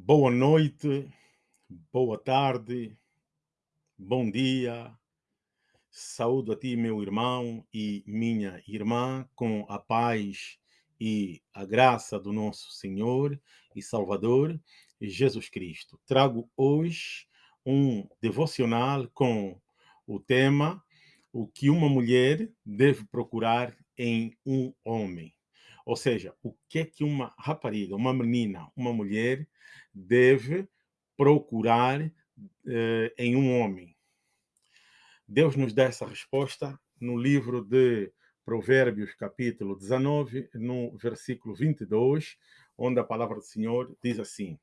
Boa noite, boa tarde, bom dia. Saúdo a ti, meu irmão e minha irmã, com a paz e a graça do nosso Senhor e Salvador Jesus Cristo. Trago hoje um devocional com o tema O que uma mulher deve procurar em um homem. Ou seja, o que é que uma rapariga, uma menina, uma mulher deve procurar eh, em um homem. Deus nos dá essa resposta no livro de Provérbios, capítulo 19, no versículo 22, onde a palavra do Senhor diz assim: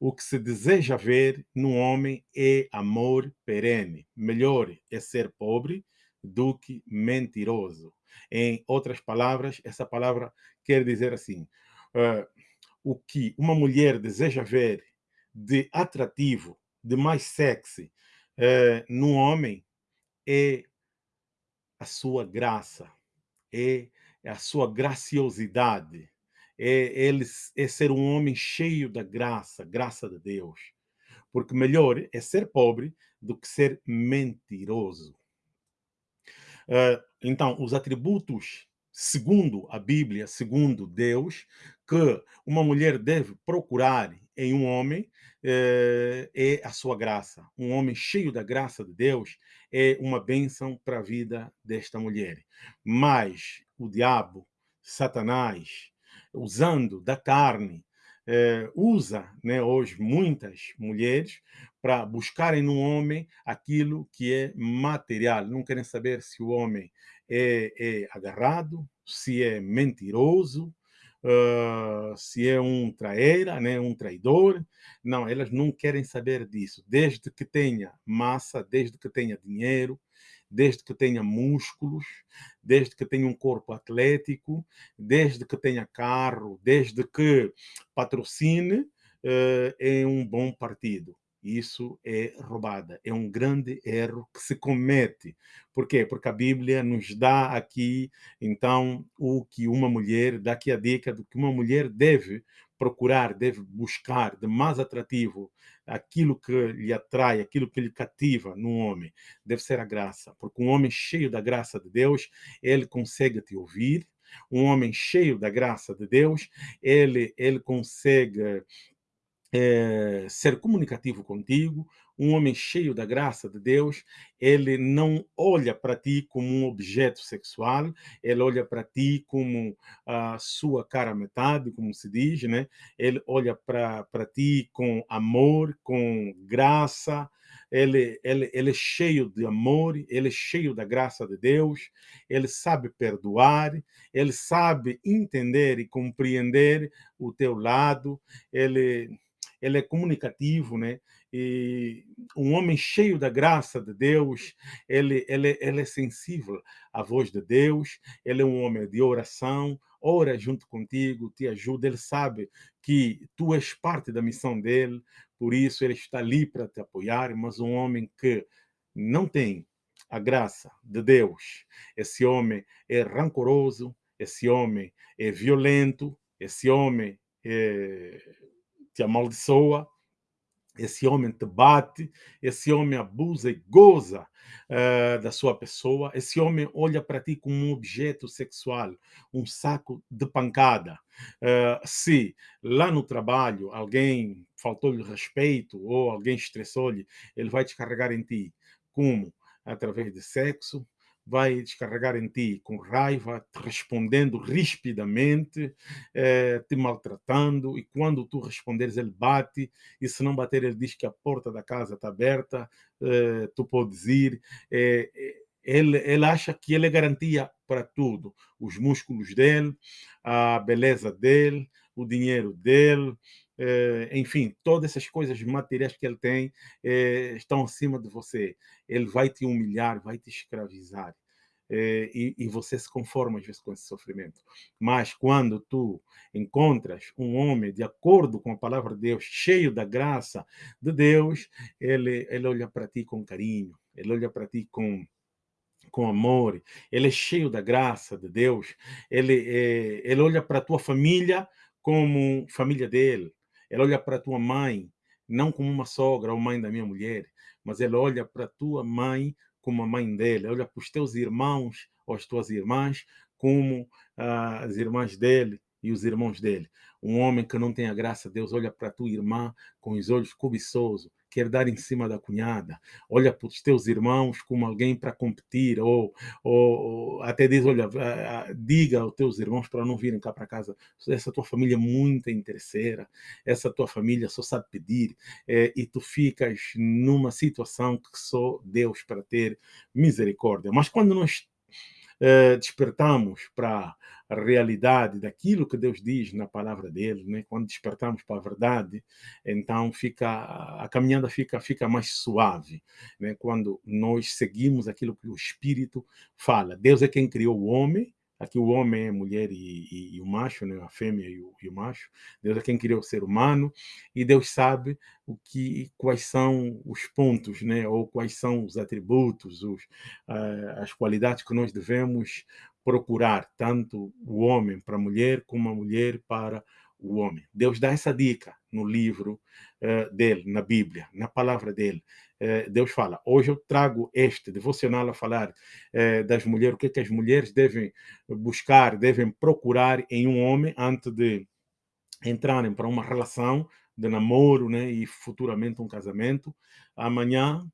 O que se deseja ver no homem é amor perene. Melhor é ser pobre do que mentiroso. Em outras palavras, essa palavra quer dizer assim: uh, o que uma mulher deseja ver de atrativo, de mais sexy uh, no homem é a sua graça, é a sua graciosidade, é, ele, é ser um homem cheio da graça, graça de Deus. Porque melhor é ser pobre do que ser mentiroso. Uh, então, os atributos, segundo a Bíblia, segundo Deus, que uma mulher deve procurar em um homem uh, é a sua graça. Um homem cheio da graça de Deus é uma bênção para a vida desta mulher. Mas o diabo, Satanás, usando da carne, eh, usa né, hoje muitas mulheres para buscarem no homem aquilo que é material. Não querem saber se o homem é, é agarrado, se é mentiroso, uh, se é um traíra, né, um traidor. Não, elas não querem saber disso. Desde que tenha massa, desde que tenha dinheiro, desde que tenha músculos, desde que tenha um corpo atlético, desde que tenha carro, desde que patrocine uh, em um bom partido. Isso é roubada, é um grande erro que se comete. Por quê? Porque a Bíblia nos dá aqui, então, o que uma mulher, dá aqui a dica do que uma mulher deve procurar, deve buscar de mais atrativo aquilo que lhe atrai, aquilo que lhe cativa no homem, deve ser a graça. Porque um homem cheio da graça de Deus, ele consegue te ouvir. Um homem cheio da graça de Deus, ele, ele consegue é, ser comunicativo contigo, um homem cheio da graça de Deus, ele não olha para ti como um objeto sexual, ele olha para ti como a sua cara metade, como se diz, né? Ele olha para ti com amor, com graça, ele, ele, ele é cheio de amor, ele é cheio da graça de Deus, ele sabe perdoar, ele sabe entender e compreender o teu lado, ele ele é comunicativo, né? E um homem cheio da graça de Deus, ele, ele, ele é sensível à voz de Deus, ele é um homem de oração, ora junto contigo, te ajuda, ele sabe que tu és parte da missão dele, por isso ele está ali para te apoiar, mas um homem que não tem a graça de Deus, esse homem é rancoroso, esse homem é violento, esse homem é te amaldiçoa, esse homem te bate, esse homem abusa e goza uh, da sua pessoa, esse homem olha para ti como um objeto sexual, um saco de pancada. Uh, se lá no trabalho alguém faltou-lhe respeito ou alguém estressou-lhe, ele vai descarregar em ti. Como? Através de sexo, vai descarregar em ti com raiva, te respondendo rispidamente, eh, te maltratando, e quando tu responderes, ele bate, e se não bater, ele diz que a porta da casa está aberta, eh, tu podes ir. Eh, ele, ele acha que ele é garantia para tudo. Os músculos dele, a beleza dele, o dinheiro dele, eh, enfim, todas essas coisas materiais que ele tem eh, estão acima de você. Ele vai te humilhar, vai te escravizar. Eh, e, e, você se conforma às vezes com esse sofrimento. Mas quando tu encontras um homem de acordo com a palavra de Deus, cheio da graça de Deus, ele, ele olha para ti com carinho, ele olha para ti com com amor, ele é cheio da graça de Deus, ele, ele olha para a tua família como família dele, Ele olha para a tua mãe, não como uma sogra ou mãe da minha mulher, mas ele olha para a tua mãe como a mãe dele, olha para os teus irmãos ou as tuas irmãs como ah, as irmãs dele e os irmãos dele. Um homem que não tem a graça de Deus olha para a tua irmã com os olhos cobiçosos, quer dar em cima da cunhada, olha para os teus irmãos como alguém para competir, ou, ou, até diz, olha, diga aos teus irmãos para não virem cá para casa, essa tua família é muito interesseira, essa tua família só sabe pedir, é, e tu ficas numa situação que só Deus para ter misericórdia. Mas quando nós eh, despertamos para a realidade daquilo que Deus diz na palavra dele, né? quando despertamos para a verdade, então fica a caminhada fica fica mais suave, né? quando nós seguimos aquilo que o Espírito fala. Deus é quem criou o homem, Aqui o homem é mulher e, e, e o macho, né? a fêmea e o, e o, macho. Deus é quem criou o ser humano e Deus sabe o que, quais são os pontos, né? ou quais são os atributos, os, uh, as qualidades que nós devemos procurar, tanto o homem para a mulher como a mulher para o homem. Deus dá essa dica no livro uh, dele, na Bíblia, na palavra dele. Uh, Deus fala: hoje eu trago este devocional a falar uh, das mulheres, o que, é que as mulheres devem buscar, devem procurar em um homem antes de entrarem para uma relação de namoro né, e futuramente um casamento. Amanhã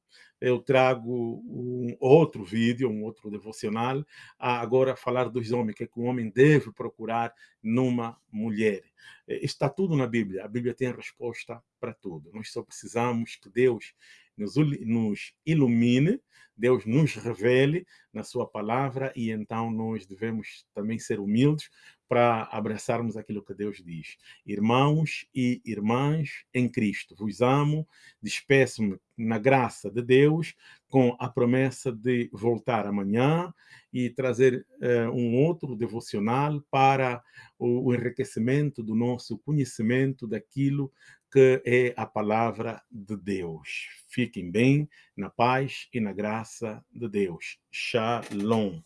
eu trago um outro vídeo, um outro devocional, a agora falar dos homens, que, é que o homem deve procurar numa mulher. Eh, está tudo na Bíblia, a Bíblia tem a resposta para tudo. Nós só precisamos que Deus nos, nos ilumine, Deus nos revele na sua palavra e então nós devemos também ser humildes para abraçarmos aquilo que Deus diz. Irmãos e irmãs em Cristo, vos amo, despeço-me na graça de Deus, com a promessa de voltar amanhã e trazer uh, um outro devocional para o, o enriquecimento do nosso conhecimento daquilo que é a palavra de Deus. Fiquem bem, na paz e na graça de Deus. Shalom.